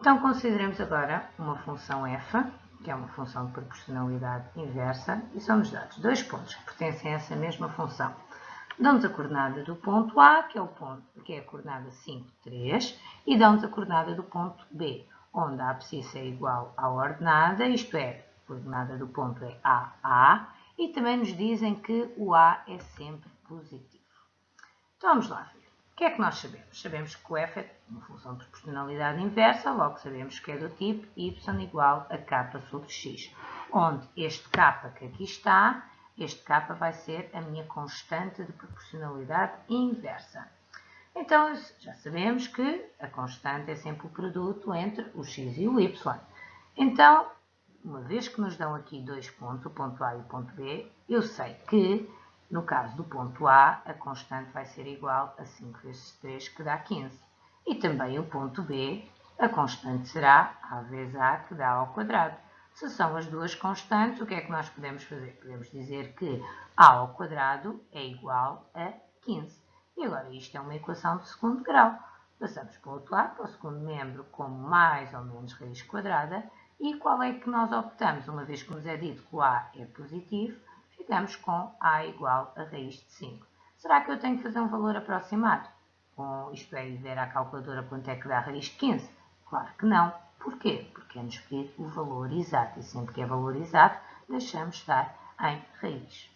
Então, consideremos agora uma função f, que é uma função de proporcionalidade inversa, e são-nos dados dois pontos que pertencem a essa mesma função. Dão-nos a coordenada do ponto A, que é, o ponto, que é a coordenada 5, 3, e dão-nos a coordenada do ponto B, onde a abscissa é igual à ordenada, isto é, a coordenada do ponto é AA, e também nos dizem que o A é sempre positivo. Então vamos lá ver. Que é que nós sabemos? Sabemos que o f é uma função de proporcionalidade inversa, logo sabemos que é do tipo y igual a k sobre x, onde este k que aqui está, este k vai ser a minha constante de proporcionalidade inversa. Então, já sabemos que a constante é sempre o produto entre o x e o y. Então, uma vez que nos dão aqui dois pontos, o ponto A e o ponto B, eu sei que, no caso do ponto A, a constante vai ser igual a 5 vezes 3, que dá 15. E também o ponto B, a constante será A vezes A, que dá ao quadrado. Se são as duas constantes, o que é que nós podemos fazer? Podemos dizer que A ao quadrado é igual a 15. E agora isto é uma equação de segundo grau. Passamos para o outro lado, para o segundo membro, como mais ou menos raiz quadrada. E qual é que nós optamos? Uma vez que nos é dito que o A é positivo, ficamos com A igual a raiz de 5. Será que eu tenho que fazer um valor aproximado? Com, isto é, ver à calculadora quanto é que dá a raiz de 15? Claro que não. Porquê? Porque é-nos pedir o valor exato. E sempre que é valor exato, deixamos estar em raiz.